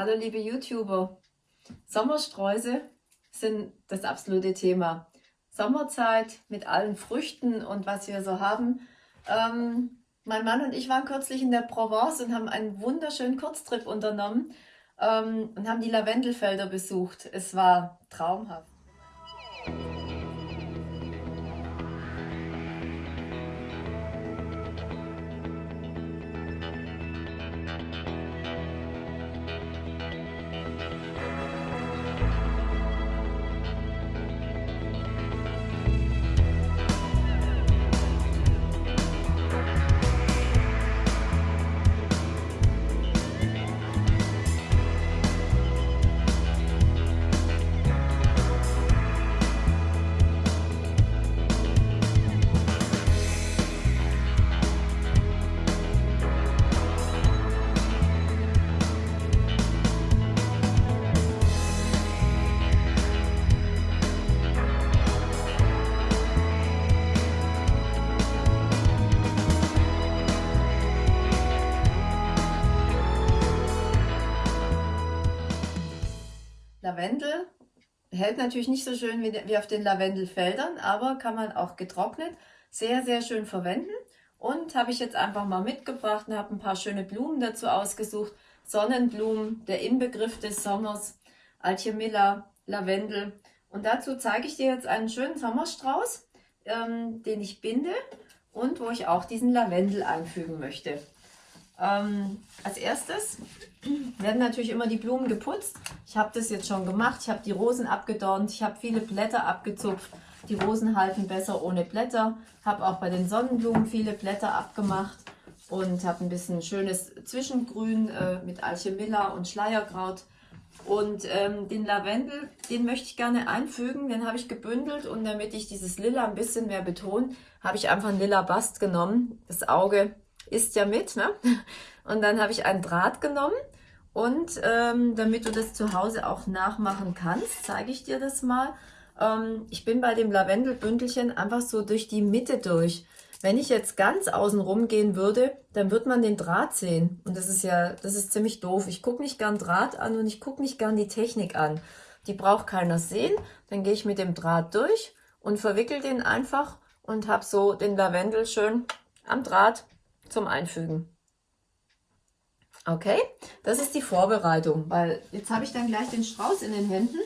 Hallo liebe YouTuber. Sommersträuße sind das absolute Thema. Sommerzeit mit allen Früchten und was wir so haben. Ähm, mein Mann und ich waren kürzlich in der Provence und haben einen wunderschönen Kurztrip unternommen ähm, und haben die Lavendelfelder besucht. Es war traumhaft. Lavendel hält natürlich nicht so schön wie, auf den Lavendelfeldern, aber kann man auch getrocknet sehr, sehr schön verwenden. Und habe ich jetzt einfach mal mitgebracht und habe ein paar schöne Blumen dazu ausgesucht. Sonnenblumen, der Inbegriff des Sommers, Alchemilla, Lavendel. Und dazu zeige ich dir jetzt einen schönen Sommerstrauß, ähm, den ich binde und wo ich auch diesen Lavendel einfügen möchte. Ähm, als erstes werden natürlich immer die Blumen geputzt. Ich habe das jetzt schon gemacht. Ich habe die Rosen abgedornt. Ich habe viele Blätter abgezupft. Die Rosen halten besser ohne Blätter. Habe auch bei den Sonnenblumen viele Blätter abgemacht und habe ein bisschen schönes Zwischengrün äh, mit Alchemilla und Schleierkraut. Und ähm, den Lavendel, den möchte ich gerne einfügen. Den habe ich gebündelt und damit ich dieses Lila ein bisschen mehr betone, habe ich einfach einen Lila Bast genommen. Das Auge isst ja mit. Ne? Und dann habe ich einen Draht genommen und ähm, damit du das zu Hause auch nachmachen kannst, zeige ich dir das mal. Ähm, ich bin bei dem Lavendelbündelchen einfach so durch die Mitte durch. Wenn ich jetzt ganz außen rum gehen würde, dann wird man den Draht sehen. Und das ist ja, das ist ziemlich doof. Ich gucke nicht gern Draht an und ich gucke nicht gern die Technik an. Die braucht keiner sehen. Dann gehe ich mit dem Draht durch und verwickel den einfach und habe so den Lavendel schön am Draht zum Einfügen. Okay, das ist die Vorbereitung, weil jetzt habe ich dann gleich den Strauß in den Händen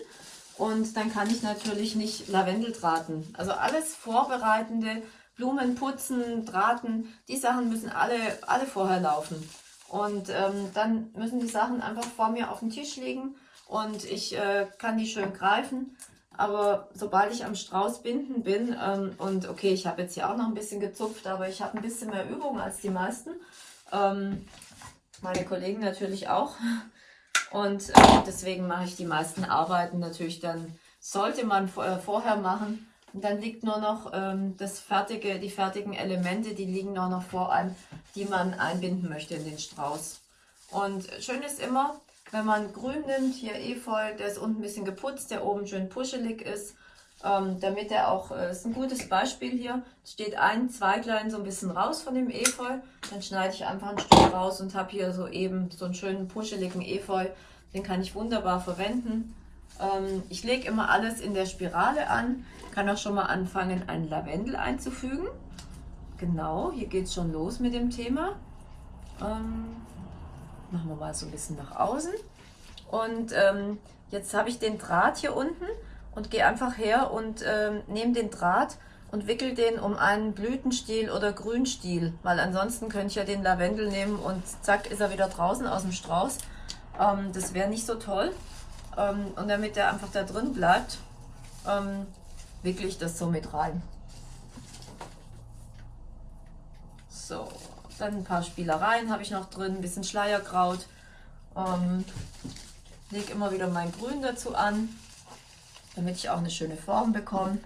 und dann kann ich natürlich nicht Lavendel drahten. Also alles vorbereitende, Blumen putzen, drahten, die Sachen müssen alle, alle vorher laufen. Und ähm, dann müssen die Sachen einfach vor mir auf dem Tisch liegen und ich äh, kann die schön greifen aber sobald ich am Strauß binden bin, ähm, und okay, ich habe jetzt hier auch noch ein bisschen gezupft, aber ich habe ein bisschen mehr Übung als die meisten. Ähm, meine Kollegen natürlich auch. Und äh, deswegen mache ich die meisten Arbeiten natürlich dann, sollte man äh, vorher machen. Und dann liegt nur noch ähm, das fertige, die fertigen Elemente, die liegen auch noch vor einem, die man einbinden möchte in den Strauß. Und schön ist immer, wenn man grün nimmt, hier Efeu, der ist unten ein bisschen geputzt, der oben schön puschelig ist, ähm, damit er auch, äh, ist ein gutes Beispiel hier, steht ein Zweiglein so ein bisschen raus von dem Efeu, dann schneide ich einfach ein Stück raus und habe hier so eben so einen schönen puscheligen Efeu, den kann ich wunderbar verwenden. Ähm, ich lege immer alles in der Spirale an, kann auch schon mal anfangen, einen Lavendel einzufügen. Genau, hier geht es schon los mit dem Thema. Ähm, machen wir mal so ein bisschen nach außen. Und ähm, jetzt habe ich den Draht hier unten und gehe einfach her und ähm, nehme den Draht und wickel den um einen Blütenstiel oder Grünstiel, weil ansonsten könnte ich ja den Lavendel nehmen und zack ist er wieder draußen aus dem Strauß. Ähm, das wäre nicht so toll. Ähm, und damit der einfach da drin bleibt, ähm, wickle ich das so mit rein. So, dann ein paar Spielereien habe ich noch drin, ein bisschen Schleierkraut. Ähm, lege immer wieder mein Grün dazu an, damit ich auch eine schöne Form bekomme.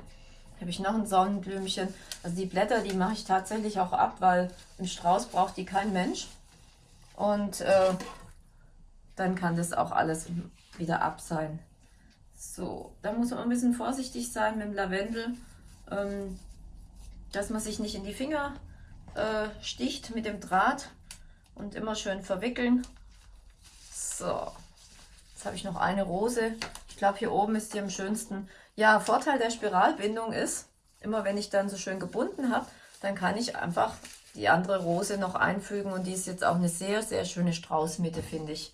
Habe ich noch ein Sonnenblümchen. Also die Blätter, die mache ich tatsächlich auch ab, weil im Strauß braucht die kein Mensch. Und äh, dann kann das auch alles wieder ab sein. So, da muss man ein bisschen vorsichtig sein mit dem Lavendel, ähm, dass man sich nicht in die Finger äh, sticht mit dem Draht und immer schön verwickeln. So, Jetzt habe ich noch eine Rose. Ich glaube, hier oben ist die am schönsten. Ja, Vorteil der Spiralbindung ist, immer wenn ich dann so schön gebunden habe, dann kann ich einfach die andere Rose noch einfügen und die ist jetzt auch eine sehr, sehr schöne Straußmitte, finde ich.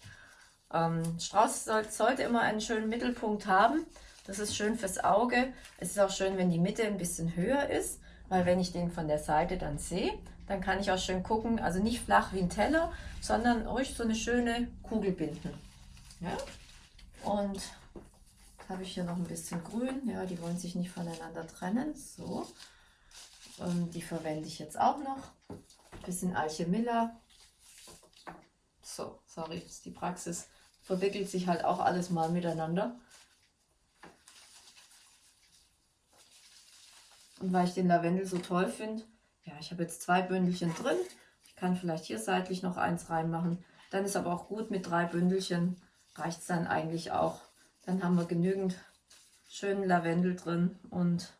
Ähm, Strauß soll, sollte immer einen schönen Mittelpunkt haben. Das ist schön fürs Auge. Es ist auch schön, wenn die Mitte ein bisschen höher ist, weil wenn ich den von der Seite dann sehe, dann kann ich auch schön gucken, also nicht flach wie ein Teller, sondern ruhig so eine schöne Kugel binden. Ja? Und habe ich hier noch ein bisschen grün. Ja, die wollen sich nicht voneinander trennen. So. Und die verwende ich jetzt auch noch. Ein bisschen Alchemilla. So, sorry, ist die Praxis. Verwickelt sich halt auch alles mal miteinander. Und weil ich den Lavendel so toll finde, ja, ich habe jetzt zwei Bündelchen drin. Ich kann vielleicht hier seitlich noch eins reinmachen. Dann ist aber auch gut mit drei Bündelchen. Reicht es dann eigentlich auch. Dann haben wir genügend schönen Lavendel drin und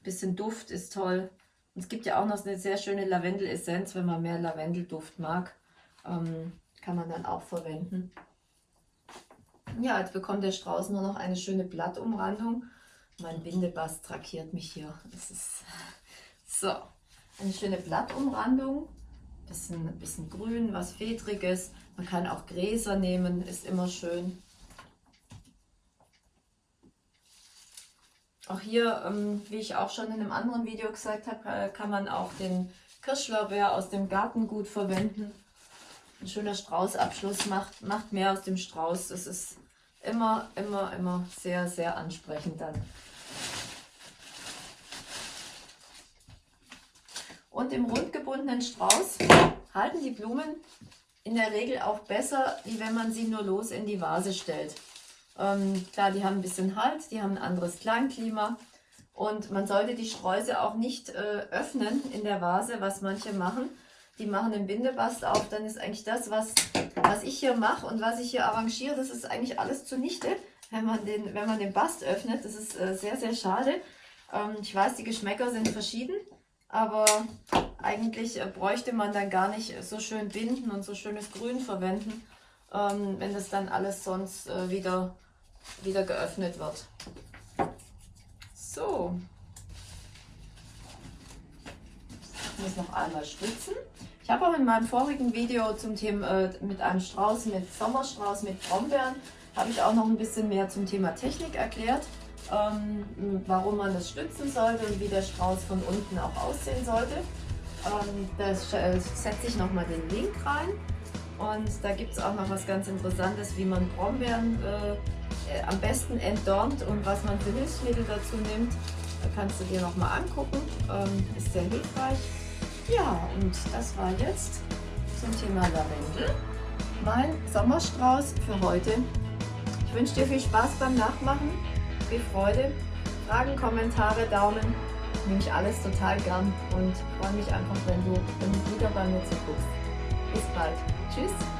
ein bisschen Duft ist toll. Und es gibt ja auch noch eine sehr schöne Lavendel-Essenz, wenn man mehr Lavendelduft mag. Ähm, kann man dann auch verwenden. Ja, jetzt bekommt der Strauß nur noch eine schöne Blattumrandung. Mein Bindebast traktiert mich hier. Das ist so eine schöne Blattumrandung. Bisschen, bisschen grün, was Fedriges. Man kann auch Gräser nehmen, ist immer schön. Auch hier, ähm, wie ich auch schon in einem anderen Video gesagt habe, äh, kann man auch den Kirschlorbeer aus dem Garten gut verwenden. Ein schöner Straußabschluss macht, macht mehr aus dem Strauß. Es ist immer, immer, immer sehr, sehr ansprechend dann. Und im rund gebundenen Strauß halten die Blumen in der Regel auch besser, wie wenn man sie nur los in die Vase stellt. Ähm, klar, die haben ein bisschen Halt, die haben ein anderes Kleinklima und man sollte die Sträuße auch nicht äh, öffnen in der Vase, was manche machen. Die machen den Bindebast auf, dann ist eigentlich das, was, was ich hier mache und was ich hier arrangiere, das ist eigentlich alles zunichte, wenn man den, wenn man den Bast öffnet. Das ist äh, sehr, sehr schade. Ähm, ich weiß, die Geschmäcker sind verschieden, aber eigentlich äh, bräuchte man dann gar nicht so schön binden und so schönes Grün verwenden, ähm, wenn das dann alles sonst äh, wieder wieder geöffnet wird. So. Ich muss noch einmal stützen. Ich habe auch in meinem vorigen Video zum Thema äh, mit einem Strauß, mit Sommerstrauß, mit Brombeeren, habe ich auch noch ein bisschen mehr zum Thema Technik erklärt, ähm, warum man das stützen sollte und wie der Strauß von unten auch aussehen sollte. Ähm, da äh, setze ich nochmal den Link rein und da gibt es auch noch was ganz Interessantes, wie man Brombeeren äh, äh, am besten entdornt und was man für Hilfsmittel dazu nimmt, kannst du dir nochmal angucken. Ähm, ist sehr hilfreich. Ja, und das war jetzt zum Thema Lavendel. Mein Sommerstrauß für heute. Ich wünsche dir viel Spaß beim Nachmachen, viel Freude, Fragen, Kommentare, Daumen. Nehme ich alles total gern und freue mich einfach, wenn du, wenn du wieder bei mir zuguckst. Bis bald. Tschüss.